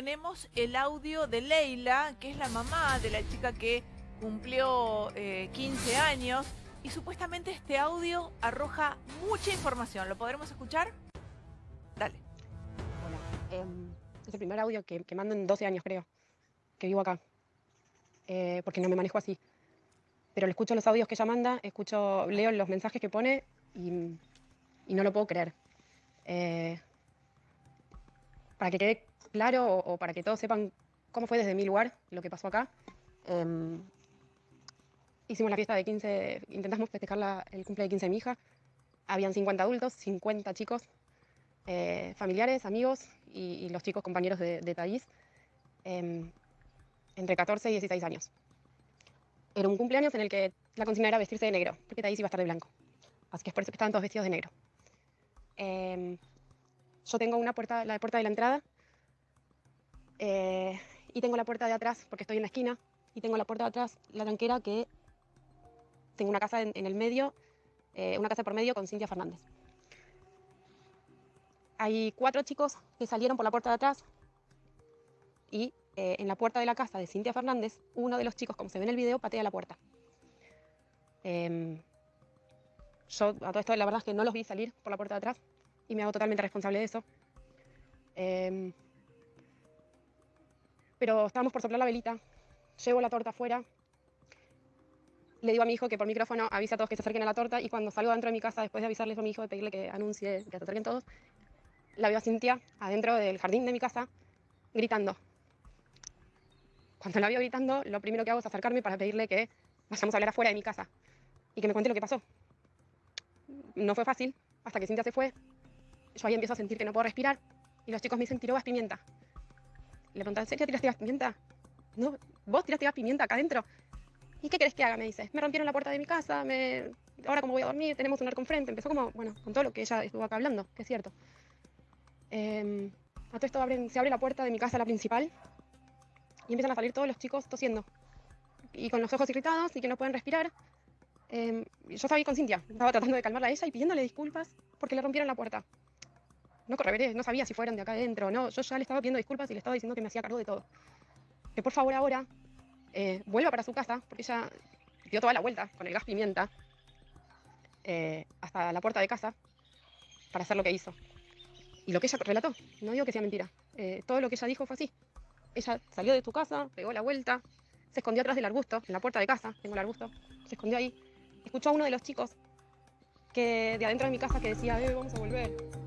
tenemos el audio de Leila, que es la mamá de la chica que cumplió eh, 15 años. Y supuestamente este audio arroja mucha información. ¿Lo podremos escuchar? Dale. Hola. Eh, es el primer audio que, que, mando en 12 años, creo, que vivo acá. Eh, porque no me manejo así. Pero le escucho los audios que ella manda, escucho, leo los mensajes que pone y, y no lo puedo creer. Eh, para que quede claro o, para que todos sepan cómo fue desde mi lugar lo que pasó acá, eh, hicimos la fiesta de 15, intentamos festejar el cumple de 15 de mi hija. Habían 50 adultos, 50 chicos, eh, familiares, amigos y, los chicos compañeros de, de eh, entre 14 y 16 años. Era un cumpleaños en el que la consigna era vestirse de negro, porque Thaís iba a estar de blanco. Así que por eso que estaban todos vestidos de negro. Eh, yo tengo una puerta, la puerta de la entrada eh, y tengo la puerta de atrás, porque estoy en la esquina, y tengo la puerta de atrás, la tranquera, que tengo una casa en, en el medio, eh, una casa por medio con Cintia Fernández. Hay cuatro chicos que salieron por la puerta de atrás y eh, en la puerta de la casa de Cintia Fernández, uno de los chicos, como se ve en el video, patea la puerta. Eh, yo a todo esto la verdad es que no los vi salir por la puerta de atrás y me hago totalmente responsable de eso. Pero estábamos por soplar la velita, llevo la torta afuera, le digo a mi hijo que por micrófono avisa a todos que se acerquen a la torta y cuando salgo dentro de mi casa, después de avisarles a mi hijo, de pedirle que anuncie que se acerquen todos, la veo a Cintia adentro del jardín de mi casa gritando. Cuando la veo gritando, lo primero que hago es acercarme para pedirle que vayamos a hablar afuera de mi casa y que me cuente lo que pasó. No fue fácil, hasta que Cintia se fue, yo ahí empiezo a sentir que no puedo respirar y los chicos me dicen, tiró gas pimienta. Le preguntan, ¿en serio tiraste gas pimienta? No, vos tiraste gas pimienta acá adentro. ¿Y qué querés que haga? Me dice. Me rompieron la puerta de mi casa, ahora como voy a dormir, tenemos un arco enfrente. Empezó como, bueno, con todo lo que ella estuvo acá hablando, que es cierto. Eh, a todo esto abren, se abre la puerta de mi casa, la principal, y empiezan a salir todos los chicos tosiendo. Y con los ojos irritados y que no pueden respirar. Eh, yo estaba ahí con Cintia, estaba tratando de calmarla a ella y pidiéndole disculpas porque le rompieron la puerta. No correveré, no sabía si fueron de acá adentro no. Yo ya le estaba pidiendo disculpas y le estaba diciendo que me hacía cargo de todo. Que por favor ahora eh, vuelva para su casa, porque ella dio toda la vuelta con el gas pimienta eh, hasta la puerta de casa para hacer lo que hizo. Y lo que ella relató, no digo que sea mentira, eh, todo lo que ella dijo fue así. Ella salió de su casa, pegó la vuelta, se escondió atrás del arbusto, en la puerta de casa, tengo el arbusto, se escondió ahí. Escuchó a uno de los chicos que de adentro de mi casa que decía, vamos a volver.